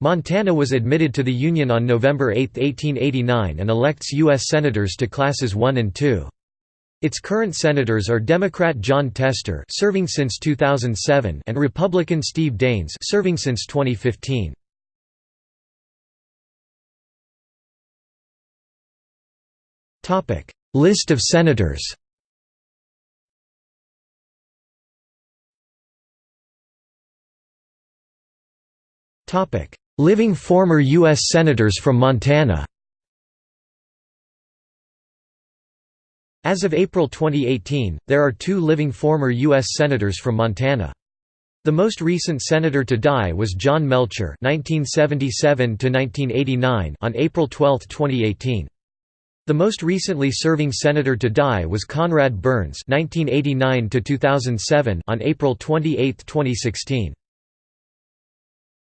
Montana was admitted to the Union on November 8, 1889 and elects U.S. Senators to Classes 1 and 2. Its current senators are Democrat Jon Tester serving since 2007 and Republican Steve Daines serving since 2015. List of senators Living former U.S. Senators from Montana As of April 2018, there are two living former U.S. Senators from Montana. The most recent senator to die was John Melcher (1977–1989) on April 12, 2018. The most recently serving senator to die was Conrad Burns (1989–2007) on April 28, 2016.